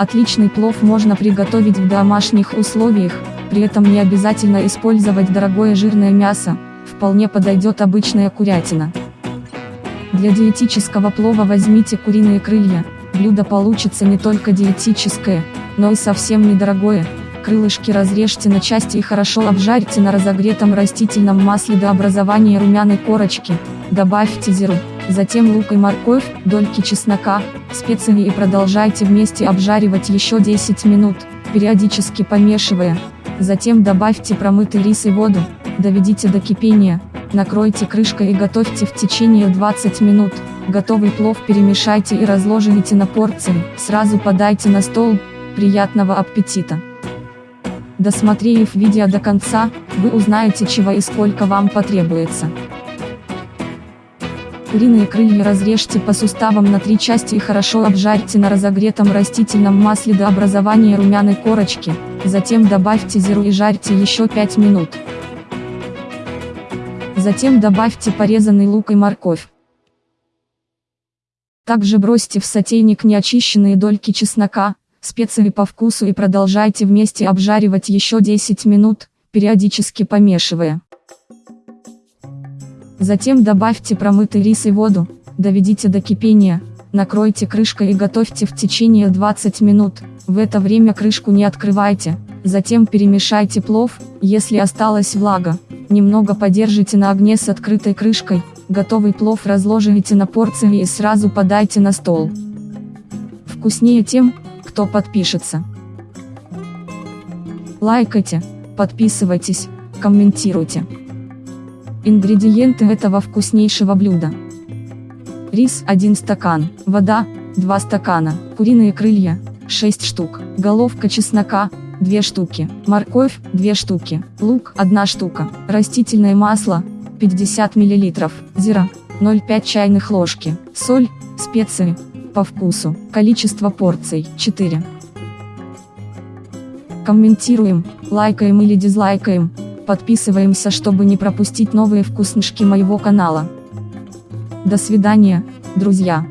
Отличный плов можно приготовить в домашних условиях, при этом не обязательно использовать дорогое жирное мясо, вполне подойдет обычная курятина. Для диетического плова возьмите куриные крылья, блюдо получится не только диетическое, но и совсем недорогое, крылышки разрежьте на части и хорошо обжарьте на разогретом растительном масле до образования румяной корочки, добавьте зиру, затем лук и морковь, дольки чеснока, специи и продолжайте вместе обжаривать еще 10 минут, периодически помешивая. Затем добавьте промытый рис и воду, доведите до кипения, накройте крышкой и готовьте в течение 20 минут. Готовый плов перемешайте и разложите на порции, сразу подайте на стол. Приятного аппетита! Досмотрев видео до конца, вы узнаете чего и сколько вам потребуется. Куриные крылья разрежьте по суставам на три части и хорошо обжарьте на разогретом растительном масле до образования румяной корочки, затем добавьте зиру и жарьте еще 5 минут. Затем добавьте порезанный лук и морковь. Также бросьте в сотейник неочищенные дольки чеснока, специи по вкусу и продолжайте вместе обжаривать еще 10 минут, периодически помешивая. Затем добавьте промытый рис и воду, доведите до кипения, накройте крышкой и готовьте в течение 20 минут, в это время крышку не открывайте, затем перемешайте плов, если осталась влага, немного подержите на огне с открытой крышкой, готовый плов разложите на порции и сразу подайте на стол. Вкуснее тем, кто подпишется. Лайкайте, подписывайтесь, комментируйте. Ингредиенты этого вкуснейшего блюда. Рис 1 стакан, вода 2 стакана, куриные крылья 6 штук, головка чеснока 2 штуки, морковь 2 штуки, лук 1 штука, растительное масло 50 мл, зира 0,5 чайных ложки, соль, специи по вкусу, количество порций 4. Комментируем, лайкаем или дизлайкаем, подписываемся, чтобы не пропустить новые вкуснышки моего канала. До свидания, друзья!